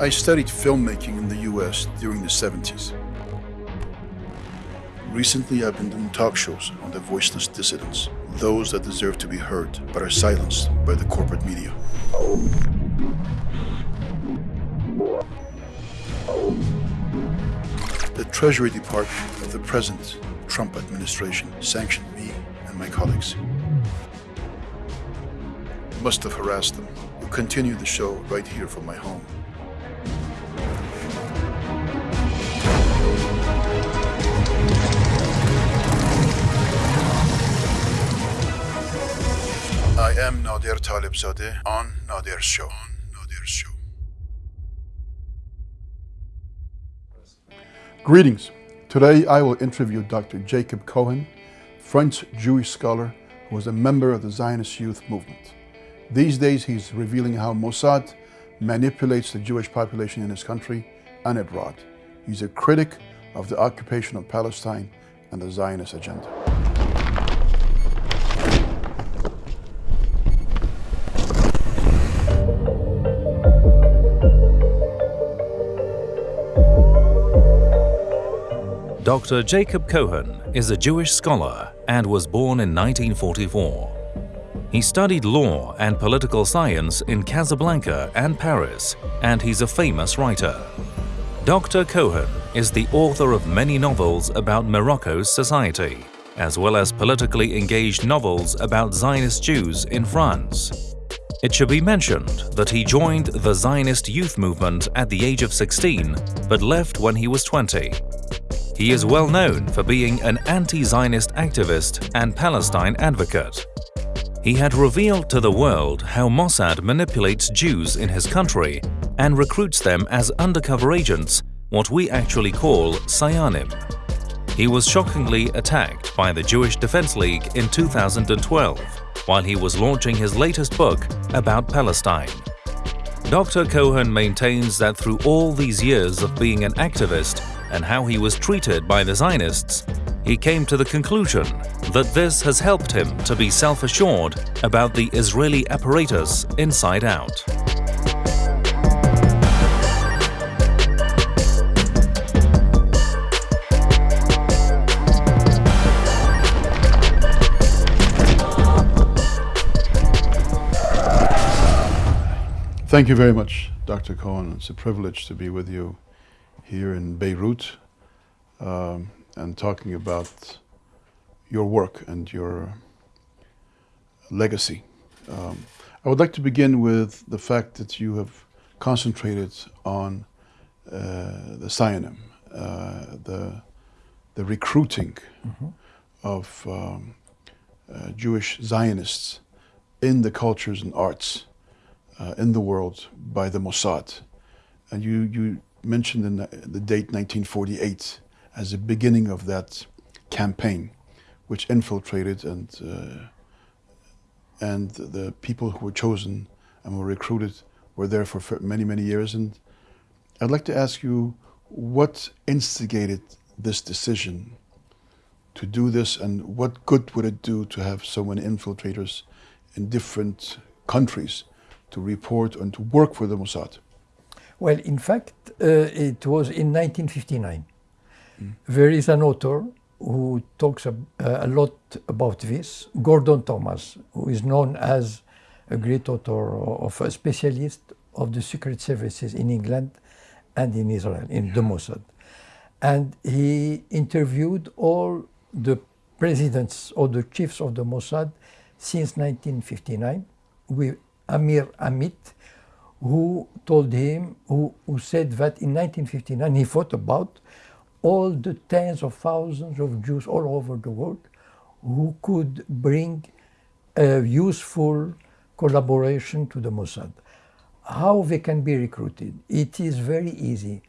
I studied filmmaking in the US during the 70s. Recently, I've been doing talk shows on the voiceless dissidents, those that deserve to be heard but are silenced by the corporate media. The Treasury Department of the present Trump administration sanctioned me and my colleagues. Must have harassed them. We'll continue the show right here from my home. I am Nader Talebzadeh on Nader's show. On Nader's show. Greetings. Today I will interview Dr. Jacob Cohen, French Jewish scholar who was a member of the Zionist Youth Movement. These days he's revealing how Mossad manipulates the Jewish population in his country and abroad. He's a critic of the occupation of Palestine and the Zionist agenda. Dr. Jacob Cohen is a Jewish scholar and was born in 1944. He studied law and political science in Casablanca and Paris, and he's a famous writer. Dr. Cohen is the author of many novels about Morocco's society, as well as politically engaged novels about Zionist Jews in France. It should be mentioned that he joined the Zionist youth movement at the age of 16, but left when he was 20. He is well known for being an anti-Zionist activist and Palestine advocate. He had revealed to the world how Mossad manipulates Jews in his country and recruits them as undercover agents, what we actually call Sayanim. He was shockingly attacked by the Jewish Defense League in 2012 while he was launching his latest book about Palestine. Dr. Cohen maintains that through all these years of being an activist and how he was treated by the Zionists, he came to the conclusion that this has helped him to be self-assured about the Israeli apparatus inside out. Thank you very much, Dr. Cohen. It's a privilege to be with you here in Beirut um, and talking about your work and your legacy. Um, I would like to begin with the fact that you have concentrated on uh, the Sayanim, uh, the, the recruiting mm -hmm. of um, uh, Jewish Zionists in the cultures and arts uh, in the world by the Mossad. And you, you mentioned in the, the date 1948 as the beginning of that campaign, which infiltrated and uh, and the people who were chosen and were recruited were there for many many years. And I'd like to ask you, what instigated this decision to do this, and what good would it do to have so many infiltrators in different countries to report and to work for the Mossad? Well, in fact, uh, it was in 1959. Mm. There is an author who talks a, a, lot about this, Gordon Thomas, who is known as a great author of a specialist of the secret services in England and in Israel, in the Mossad. And he interviewed all the presidents or the chiefs of the Mossad since 1959 with Meir Amit, who told him, who, who said that in 1959 he thought about all the tens of thousands of Jews all over the world who could bring a useful collaboration to the Mossad. How they can be recruited? It is very easy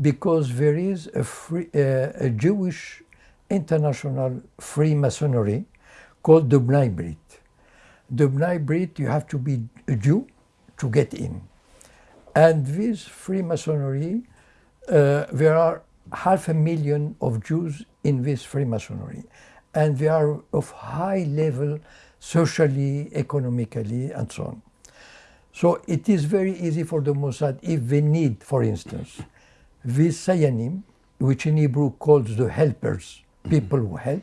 because there is a, free, uh, a Jewish international Freemasonry called the B'nai B'rith the B'nai B'rith, you have to be a Jew to get in. And this Freemasonry, uh, there are half a million of Jews in this Freemasonry. And they are of high level socially, economically, and so on. So it is very easy for the Mossad if they need, for instance, this Sayanim, which in Hebrew calls the helpers, people who help,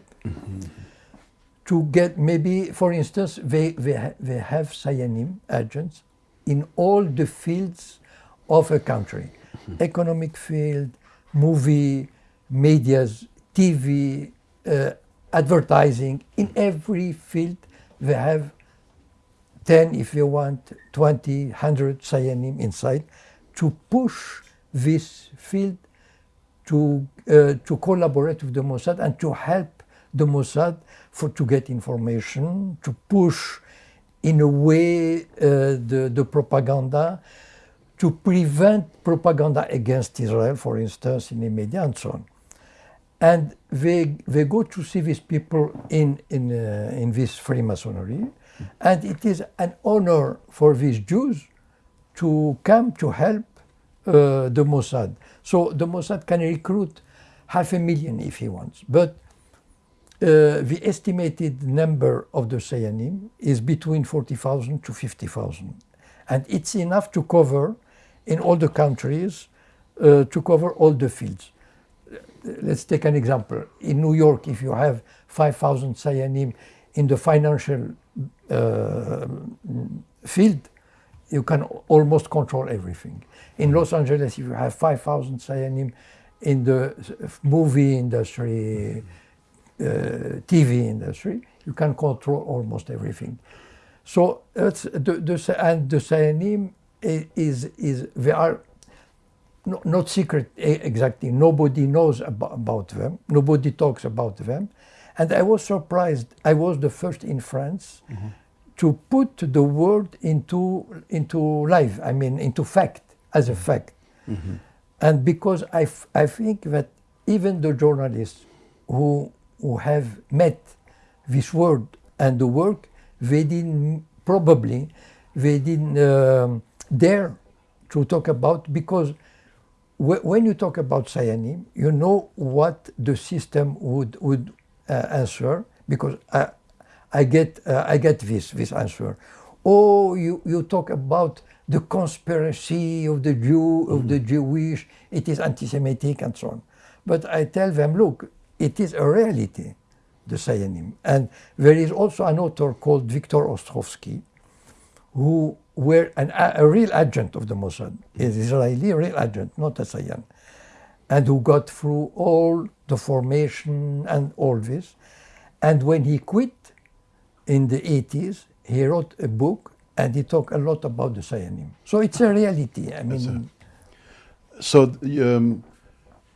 to get maybe, for instance, they, they, ha- they have Sayanim agents in all the fields of a country. Economic field, movie, medias, TV, uh, advertising, in every field they have 10 if you want, 20, 100 Sayanim inside to push this field to, uh, to collaborate with the Mossad and to help the Mossad for, to get information, to push in a way uh, the, the propaganda, to prevent propaganda against Israel, for instance, in the media and so on. And they, they go to see these people in, in, uh, in this Freemasonry, and it is an honor for these Jews to come to help uh, the Mossad. So the Mossad can recruit half a million if he wants. But uh, the estimated number of the Sayanim is between 40,000 to 50,000. And it's enough to cover in all the countries, uh, to cover all the fields. Let's take an example. In New York, if you have 5,000 Sayanim in the financial uh, field, you can almost control everything. In Los Angeles, if you have 5,000 Sayanim in the movie industry, Uh, TV industry, you can control almost everything. So that's the, the and the Sayanim is is they are no, not secret exactly. Nobody knows about, about them. Nobody talks about them. And I was surprised. I was the first in France mm-hmm. to put the word into into life. I mean, into fact as a mm-hmm. fact. Mm-hmm. And because I, f- I think that even the journalists who who have met this word and the work, they didn't probably they didn't um, dare to talk about because wh- when you talk about Sayanim, you know what the system would would uh, answer because I, I get uh, I get this this answer. Oh, you, you talk about the conspiracy of the Jew of the Jewish. It is anti-Semitic and so on. But I tell them, look, it is a reality, the Sayanim, and there is also an author called Viktor Ostrovsky, who were an, a, a real agent of the Mossad, an Israeli real agent, not a Sayan, and who got through all the formation and all this. And when he quit in the 80s, he wrote a book and he talked a lot about the Sayanim. So it's a reality. I mean, So um,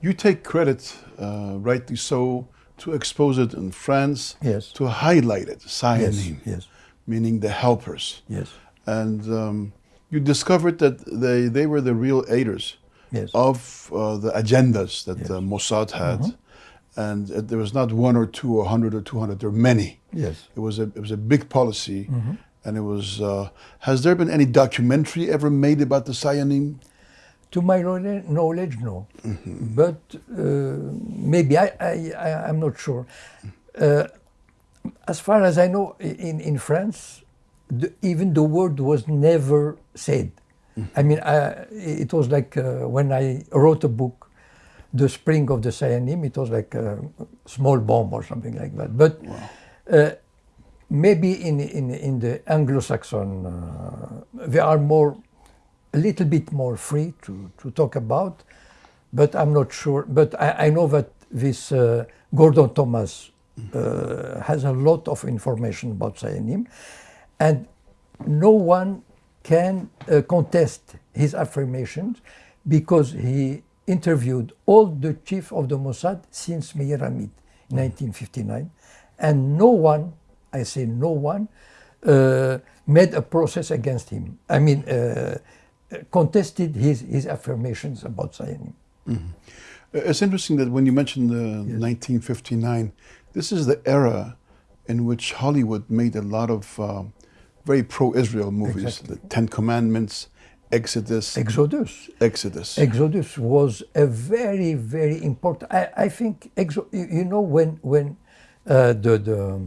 you take credit, uh, rightly so, to expose it in France, Yes. to highlight it, yes, yes, meaning the helpers. yes, And um, you discovered that they, they were the real aiders yes. of uh, the agendas that Yes. uh, Mossad had. Mhm. And uh, there was not one or two or 100 or 200, there were many. Yes. It was a, it was a big policy. Mhm. And it was, uh, has there been any documentary ever made about the Sayanim? To my knowledge, no. But uh, maybe I, I, I, I'm not sure. Uh, as far as I know, in, in France, the, even the word was never said. I mean, I, it was like uh, when I wrote a book, The Spring of the Sayanim, it was like a small bomb or something like that. But uh, maybe in, in, in the Anglo-Saxon, uh, they are more, a little bit more free to, to talk about, but I'm not sure. But I, I know that this uh, Gordon Thomas uh, has a lot of information about Sayanim, and no one can uh, contest his affirmations because he interviewed all the chief of the Mossad since Meir Amit in 1959, and no one, I say no one, uh, made a process against him. I mean, uh, contested his, his affirmations about Zionism. Uh, It's interesting that when you mentioned the 1959, this is the era in which Hollywood made a lot of um, very pro-Israel movies. Exactly. The Ten Commandments, Exodus, Exodus. Exodus. Exodus was a very, very important. I, I think, exo, you you know, when when uh, the the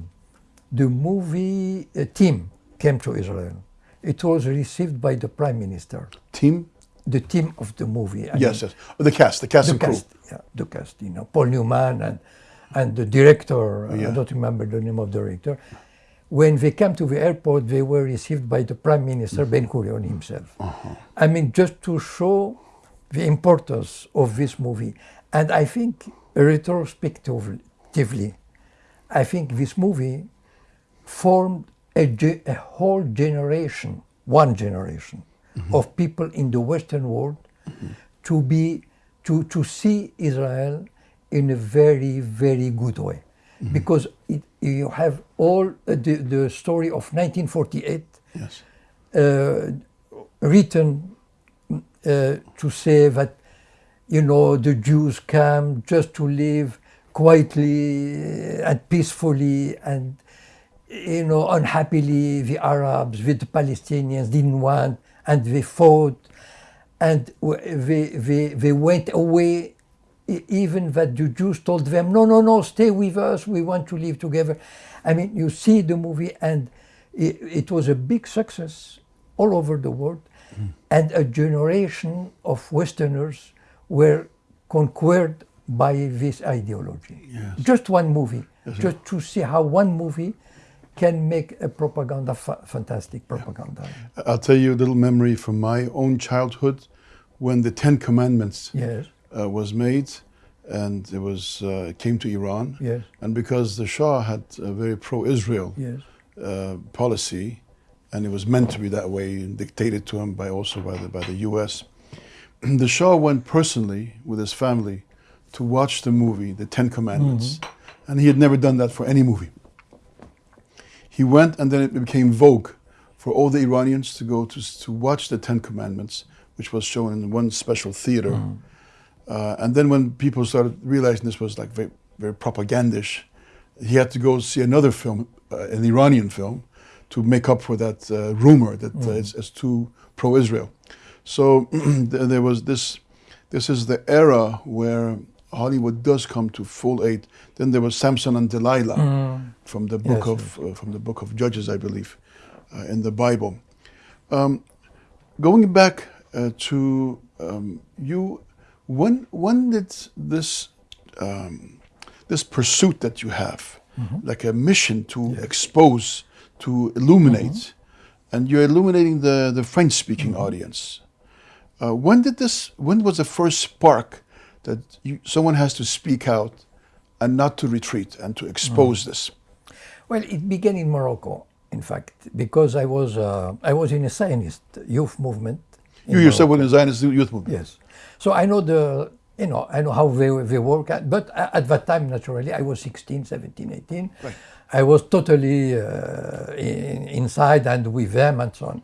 the movie uh, team came to Israel, it was received by the prime minister, Team? the team of the movie. I Yes, mean, yes. Oh, the cast, the cast the and crew. yeah, the cast. You know, Paul Newman and and the director. yeah. I don't remember the name of the director. When they came to the airport, they were received by the prime minister Ben Gurion himself. Uh-huh. I mean, just to show the importance of this movie, and I think retrospectively, I think this movie formed a, ge- a whole generation, one generation of people in the Western world to be to to see Israel in a very very good way, because it, you have all uh, the the story of 1948 Yes. uh, written uh, to say that you know the Jews came just to live quietly and peacefully and you know unhappily the Arabs with the Palestinians didn't want and they fought and they, they, they went away even that the Jews told them no no no stay with us we want to live together I mean you see the movie and it, it was a big success all over the world hmm. and a generation of Westerners were conquered by this ideology. Yes. Just one movie, just to see how one movie can make a propaganda, fa- fantastic propaganda. I'll tell you a little memory from my own childhood when the Ten Commandments Yes, uh, was made and it was uh, came to Iran. yes, And because the Shah had a very pro-Israel yes, uh, policy, and it was meant to be that way, and dictated to him by also by the by the U.S. The Shah went personally with his family to watch the movie, The Ten Commandments, and he had never done that for any movie. He went, and then it became vogue for all the Iranians to go to to watch the Ten Commandments, which was shown in one special theater. Uh, and then when people started realizing this was like very, very propagandish, he had to go see another film, uh, an Iranian film, to make up for that uh, rumor that uh, it's, it's too pro-Israel. So there was this. This is the era where Hollywood does come to full aid. Then there was Samson and Delilah from the book Yes, of uh, from the book of Judges, I believe, uh, in the Bible. Um, going back uh, to um, you, when when did this um, this pursuit that you have, like a mission to expose, to illuminate, and you're illuminating the the French speaking audience. Uh, when did this? When was the first spark that you, someone has to speak out and not to retreat and to expose this? Well, it began in Morocco, in fact, because I was uh, I was in a Zionist youth movement. You yourself were in the Zionist youth movement. Yes. So I know the, you know, I know how they, they work. At, but at that time, naturally, I was 16, 17, 18. Right. I was totally uh, in, inside and with them and so on.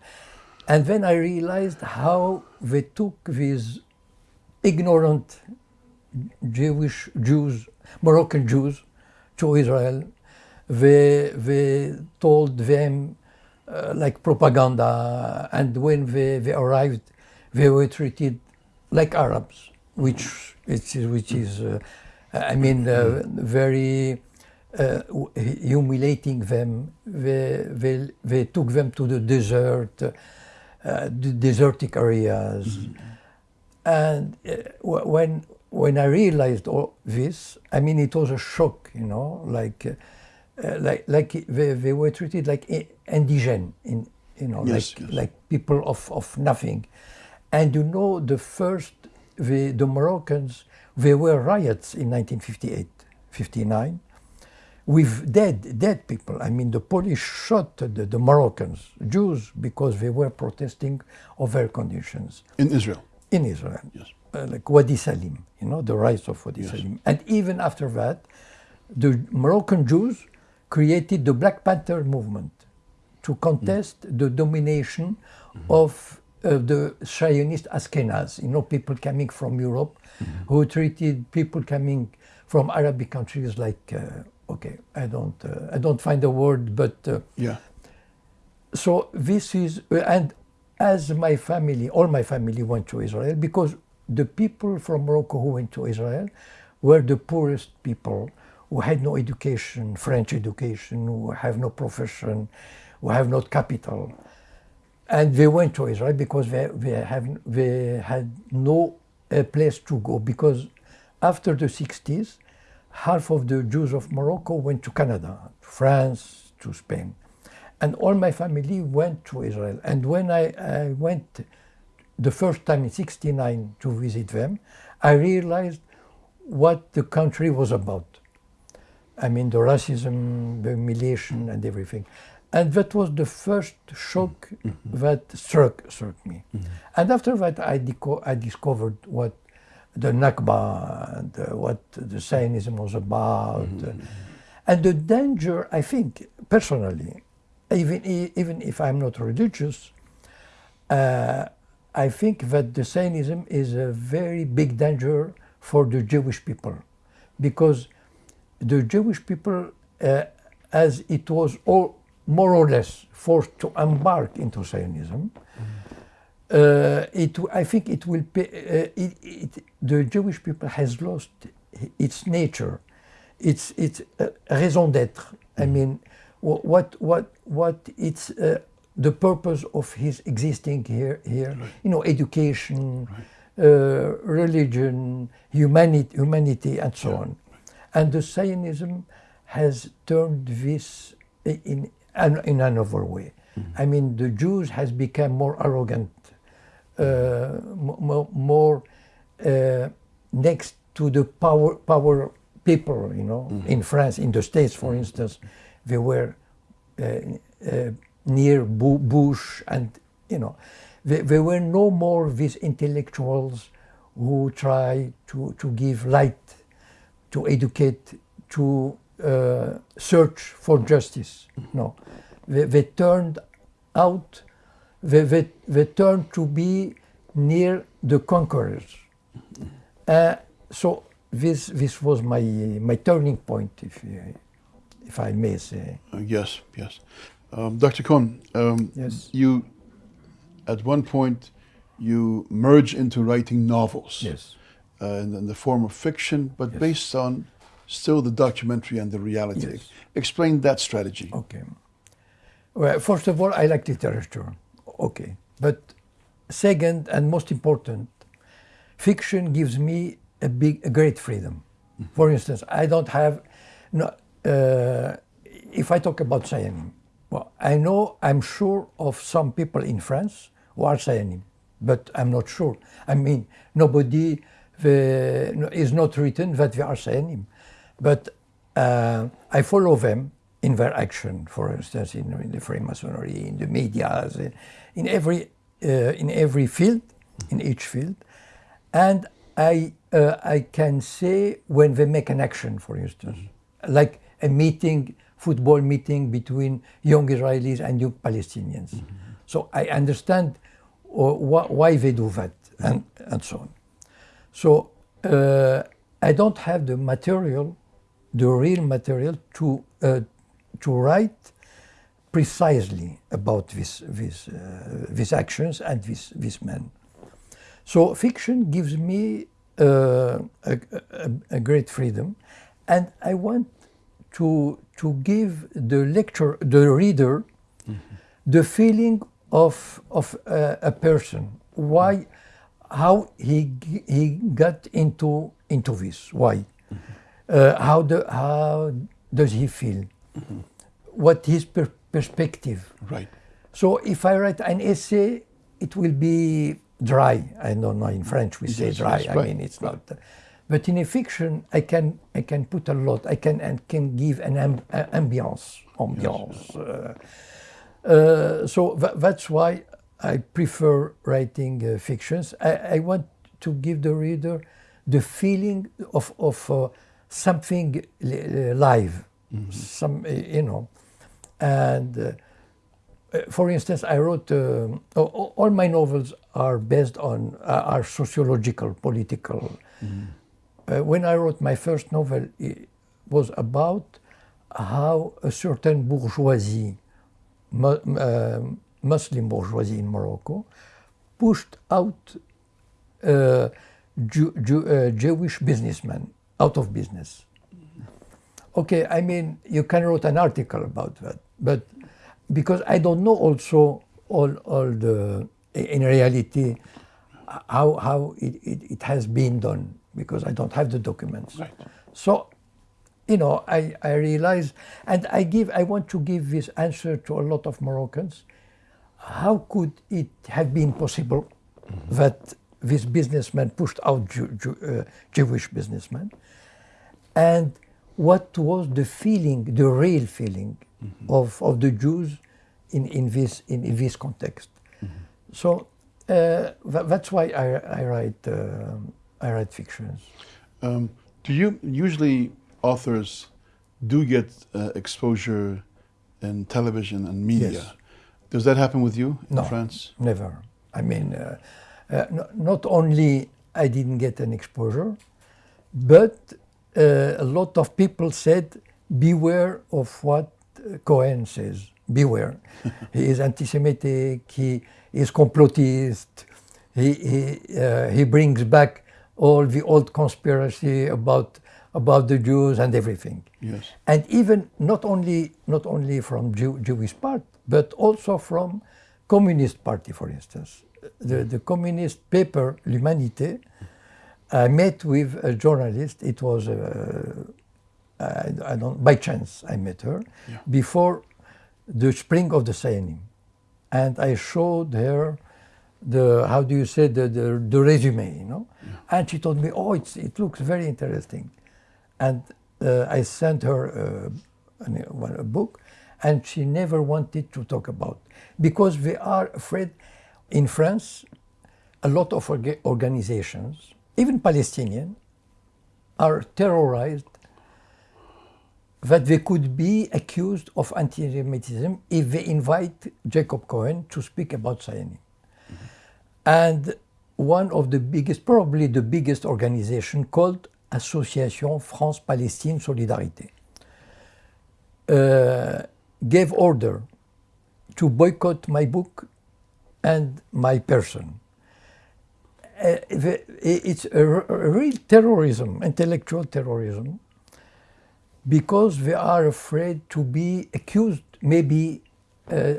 And then I realized how they took these ignorant Jewish Jews, Moroccan Jews, to Israel. They, they told them uh, like propaganda, and when they, they arrived, they were treated like Arabs, which is, which is uh, I mean, uh, very uh, humiliating them. They, they, they took them to the desert, uh, the desertic areas. And uh, wh- when when I realized all this, I mean, it was a shock, you know, like uh, like like they, they were treated like i- indigene, in you know, Yes, like yes. like people of, of nothing. And you know, the first the the Moroccans, there were riots in 1958, 59 with dead dead people. I mean, the police shot the, the Moroccans, Jews, because they were protesting of their conditions In Israel. in Israel, Yes. Uh, like Wadi Salib, you know, the rise of Wadi Yes. Salib. And even after that, the Moroccan Jews created the Black Panther movement to contest the domination of uh, the Zionist Ashkenaz, you know, people coming from Europe who treated people coming from Arabic countries like, uh, okay, I don't, uh, I don't find a word, but uh, Yeah. so this is uh, and as my family all my family went to israel because the people from morocco who went to israel were the poorest people who had no education french education who have no profession who have no capital and they went to Israel because they, they, have, they had no uh, place to go because after the 60s, half of the Jews of Morocco went to Canada, to France, to Spain. And all my family went to Israel. And when I, I went the first time in 69 to visit them, I realized what the country was about. I mean, the racism, the humiliation, and everything. And that was the first shock mm-hmm. that struck, struck me. Mm-hmm. And after that, I, I discovered what the Nakba and uh, what the Zionism was about. Mm-hmm. And the danger, I think, personally, even, even if I'm not religious, uh, I think that the Zionism is a very big danger for the Jewish people because the Jewish people, uh, as it was all more or less forced to embark into Zionism, uh, it, I think it will pay, uh, it, it, the Jewish people has lost its nature, its its uh, raison d'être. I mm. mean, what what what it's uh, the purpose of his existing here here. Right. You know, education, right. Uh, religion, humanity, humanity, and so yeah. on. And the Zionism has turned this in in another way. Mm -hmm. I mean, the Jews has become more arrogant uh, more uh, next to the power power people. You know, mm -hmm. in France, in the States, for instance, they were uh, near Bush, and you know, there, there were no more these intellectuals who try to to give light, to educate, to uh, search for justice. No, they, they turned out they, they, they turned to be near the conquerors. Uh, so this this was my my turning point, if if I may say. Uh, yes, yes. Um, Dr. Cohen, um, yes. you at one point you merge into writing novels. Yes. Uh, in, in, the form of fiction, but yes. based on still the documentary and the reality. Yes. Explain that strategy. Okay. Well, first of all, I like literature okay. But second and most important, fiction gives me a big, a great freedom. Mm-hmm. For instance, I don't have, no, uh, if I talk about Zionism, well, I know, I'm sure of some people in France who are Sayanim, but I'm not sure. I mean, nobody the, is not written that they are Sayanim. But uh, I follow them in their action, for instance, in, in the Freemasonry, in the media, in every uh, in every field, in each field, and I uh, I can say when they make an action, for instance, like a meeting, football meeting between young Israelis and young Palestinians. Mm -hmm. So I understand uh, wh why they do that and and so on. So uh, I don't have the material, the real material to uh, to write precisely about this, this, uh, these actions and this, this man. So fiction gives me uh, a, a, a, great freedom, and I want to to give the lecture, the reader, mm -hmm. the feeling of of uh, a person. Why, mm -hmm. how he he got into into this? Why? Mm -hmm. how the how does he feel? Mm-hmm. What his per perspective. Right. So if I write an essay, it will be dry. I don't know in French we say dry. I mean it's not. But in a fiction, I can I can put a lot. I can and can give an amb ambiance, ambiance. Yes. Uh, uh, so th that's why I prefer writing uh, fictions. I, I, want to give the reader the feeling of of uh, something live, mm -hmm. some you know. And uh, uh, for instance, I wrote, uh, all my novels are based on, uh, are sociological, political. Mm. Uh, when I wrote my first novel, it was about how a certain bourgeoisie, uh, Muslim bourgeoisie in Morocco, pushed out Jew, Jew, Jewish businessmen out of business. Okay, I mean, you can write an article about that. But because I don't know also all, all the, in reality, how, how it, it, it has been done because I don't have the documents. Right. So, you know, I, I realize, and I give, I want to give this answer to a lot of Moroccans. How could it have been possible that this businessman pushed out Jew, Jew, uh, Jewish businessmen? And what was the feeling, the real feeling of, of the Jews in, in, this, in, in this context? So uh, tha- that's why I, I write uh, I write fictions. Um, do you usually authors do get uh, exposure in television and media? Yes. Does that happen with you in No. France? Never. I mean, uh, uh, no, not only I didn't get an exposure, but uh, a lot of people said, "Beware of what uh, Cohen says. Beware. he is anti-Semitic. He is complotist. He he uh, he brings back all the old conspiracy about about the Jews and everything." Yes. and even not only not only from Jew, Jewish part, but also from Communist Party, for instance. The, the communist paper L'Humanité. I met with a journalist. It was uh, I, I don't by chance I met her Yeah. before the spring of the Sayanim, and I showed her the how do you say the the, the resume, you know, and she told me, oh, it's, it looks very interesting, and uh, I sent her uh, an, a book, and she never wanted to talk about because we are afraid in France. A lot of orga- organizations, even Palestinian, are terrorized that they could be accused of anti-Semitism if they invite Jacob Cohen to speak about Zionism. And one of the biggest, probably the biggest organization called Association France-Palestine Solidarité, uh, gave order to boycott my book and my person. Uh, it's a real terrorism, intellectual terrorism, because they are afraid to be accused, maybe, uh,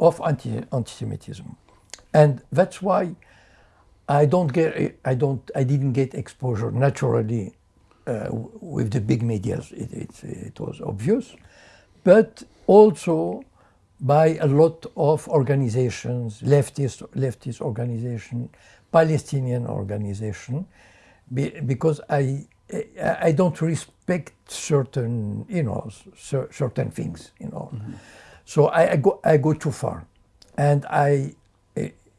of anti anti-Semitism, and that's why I don't get, I don't, I didn't get exposure naturally uh, with the big medias. It, it, it was obvious, but also by a lot of organizations, leftist, leftist organization, Palestinian organization, be, because I, I don't respect certain, you know, certain things, you know. So I, I go, I go too far, and I,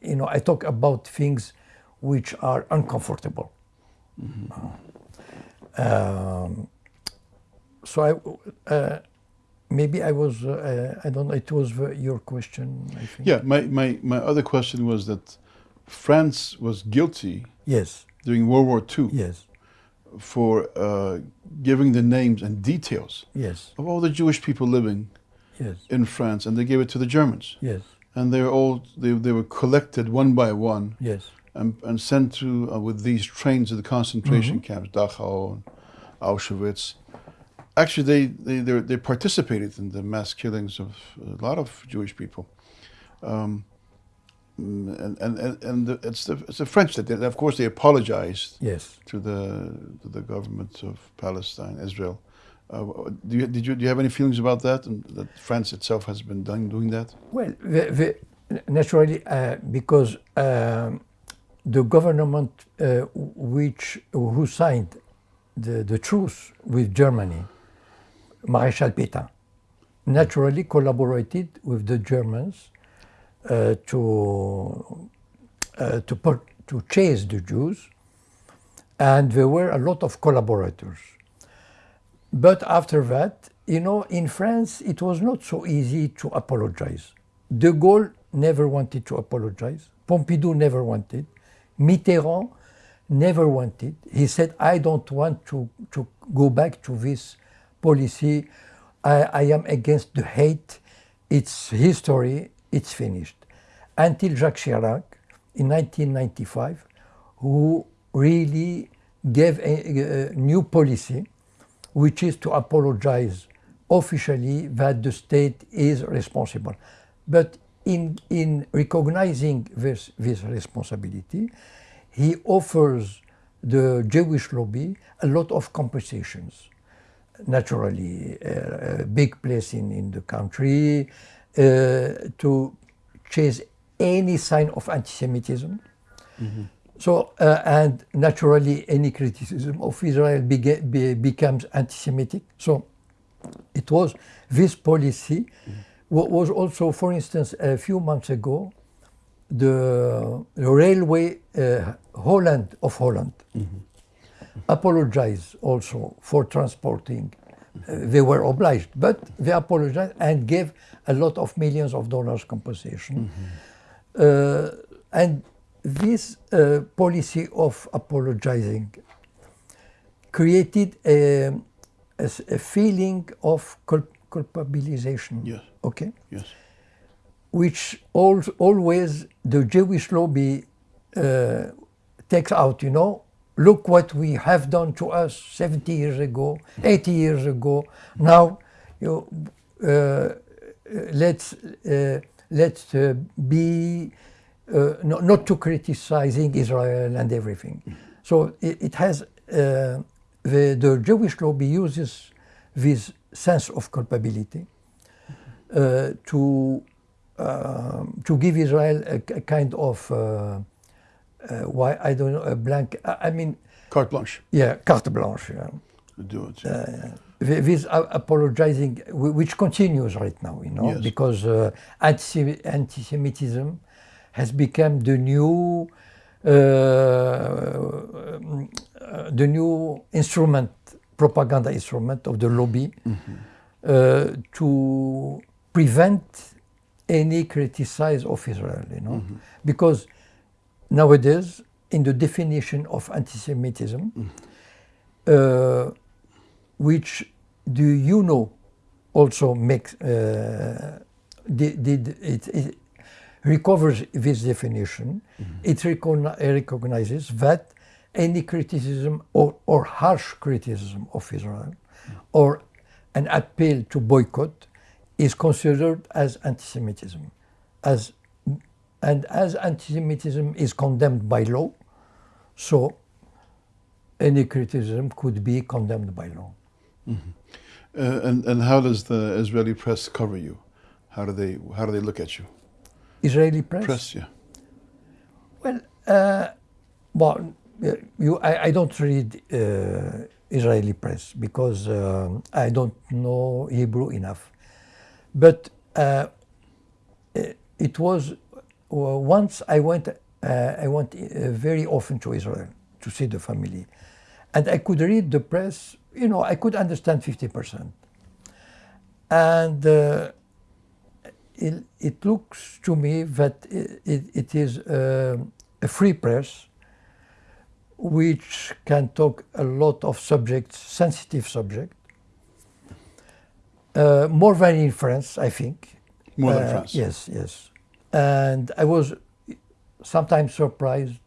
you know, I talk about things which are uncomfortable. Um, so I, uh, maybe I was, uh, I don't know, it was your question, I think. Yeah. My, my, my other question was that France was guilty Yes, during World War II yes, for uh, giving the names and details yes, of all the Jewish people living yes, in France, and they gave it to the Germans. yes, And they were all they, they were collected one by one yes, and, and sent to uh, with these trains to the concentration Mm-hmm. camps, Dachau, and Auschwitz. Actually, they they they, they participated in the mass killings of a lot of Jewish people. Um, mm, and and and, and the, it's the it's the French that did. Of course, they apologized yes. to the to the government of Palestine, Israel. Uh, do you, did you do you have any feelings about that? And that France itself has been done doing that? Well, the, the, naturally, uh, because um, the government uh, which who signed the, the truce with Germany, Maréchal Pétain, naturally collaborated with the Germans uh, to uh, to to chase the Jews, and there were a lot of collaborators. But after that, you know, in France, it was not so easy to apologize. De Gaulle never wanted to apologize. Pompidou never wanted. Mitterrand never wanted. He said, I don't want to, to go back to this policy. I, I am against the hate. It's history. It's finished. Until Jacques Chirac in 1995, who really gave a, a new policy which is to apologize officially that the state is responsible. But in, in recognizing this, this responsibility, he offers the Jewish lobby a lot of compensations. Naturally, uh, a big place in, in the country uh, to chase any sign of anti-Semitism. So, uh, and naturally, any criticism of Israel be, becomes anti-Semitic. So, it was this policy wa- was also, for instance, a few months ago, the, the railway uh, Holland of Holland apologized also for transporting. Uh, they were obliged, but they apologized and gave a lot of millions of dollars compensation. Uh, and this uh, policy of apologizing created a feeling of cul- culpabilization. Yes. Okay Yes. which al always the Jewish lobby uh, takes out, you know, look what we have done to us 70 years ago, 80 years ago. Now, you, uh, let's, uh, let's uh, be uh, not, not to criticizing Israel and everything. So it, it has, uh, the, the Jewish lobby uses this sense of culpability uh, to um, to give Israel a, a kind of uh, uh, why I don't know a blank. I, I mean, Carte blanche. yeah, carte blanche. Yeah. Do it. Th- This apologizing, which continues right now, you know, Yes. because uh, anti- anti-Semitism has become the new, uh, uh, the new instrument, propaganda instrument of the lobby uh, to prevent any criticize of Israel, you know, because nowadays, in the definition of anti-Semitism, uh, which do you know also makes uh, did, did it, it recovers this definition. Mm-hmm. It recogni- recognizes that any criticism or, or harsh criticism of Israel mm. or an appeal to boycott is considered as anti-Semitism, as and as anti-Semitism is condemned by law, so any criticism could be condemned by law. Mm-hmm. Uh, and and how does the Israeli press cover you? How do they how do they look at you? Israeli press. Press, yeah. Well, uh, well, uh, you, I, I don't read uh, Israeli press because um I don't know Hebrew enough. But uh, it- it was uh, once I went. Uh, I went uh, very often to Israel to see the family, and I could read the press. You know, I could understand fifty percent, and. It, it looks to me that it, it is uh, a free press which can talk a lot of subjects, sensitive subjects, uh, more than in France, I think. More than Uh, France. Yes, yes. And I was sometimes surprised.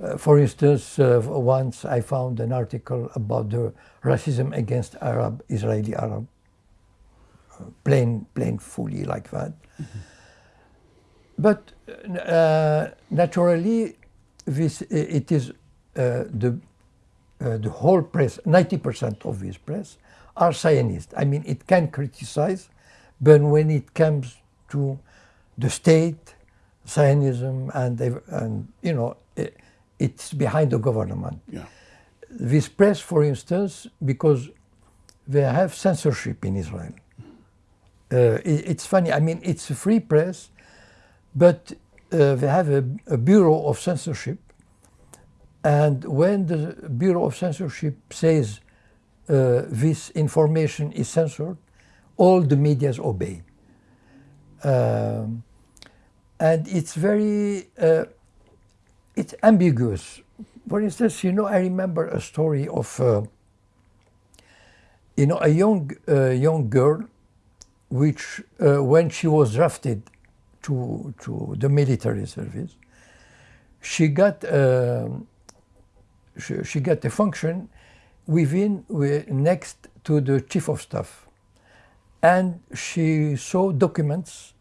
Uh, for instance, uh, once I found an article about the racism against Arab, Israeli Arab, plain, plain fully like that. But uh, naturally, this it is uh, the uh, the whole press, 90% of this press are Zionist. I mean, it can criticize, but when it comes to the state, Zionism, and, and you know, i it's behind the government. Yeah. This press, for instance, because they have censorship in Israel. Uh, it's funny, I mean, it's a free press, but uh, they have a, a bureau of censorship and when the Bureau of Censorship says uh, this information is censored, all the medias obey. Um, and it's very, uh, it's ambiguous. For instance, you know, I remember a story of, uh, you know, a young, uh, young girl, which uh, when she was drafted to, to the military service, she got um, she, she got a function within next to the chief of staff. And she saw documents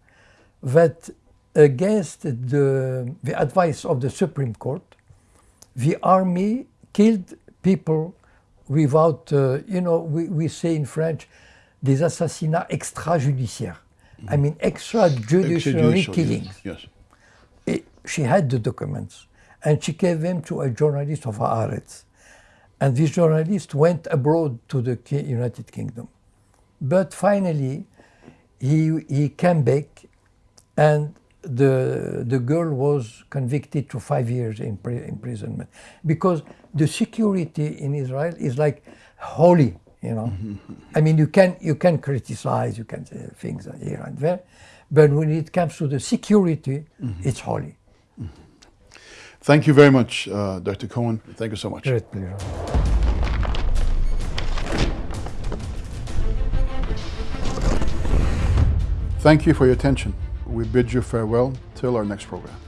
that against the, the advice of the Supreme Court, the army killed people without, uh, you know, we, we say in French, des assassinats extrajudiciaires. I mhm. mean, extrajudiciary Extrajudicial, killings. Yes. yes. She had the documents and she gave them to a journalist of Haaretz. And this journalist went abroad to the United Kingdom. But finally, he, he came back and the, the girl was convicted to five years in pri- imprisonment because the security in Israel is like holy, you know. Mm-hmm. I mean, you can, you can criticize, you can say things here and there, but when it comes to the security, mm-hmm. it's holy. Mm-hmm. Thank you very much, uh, Dr. Cohen. Thank you so much. Great pleasure. Thank you for your attention. We bid you farewell till our next program.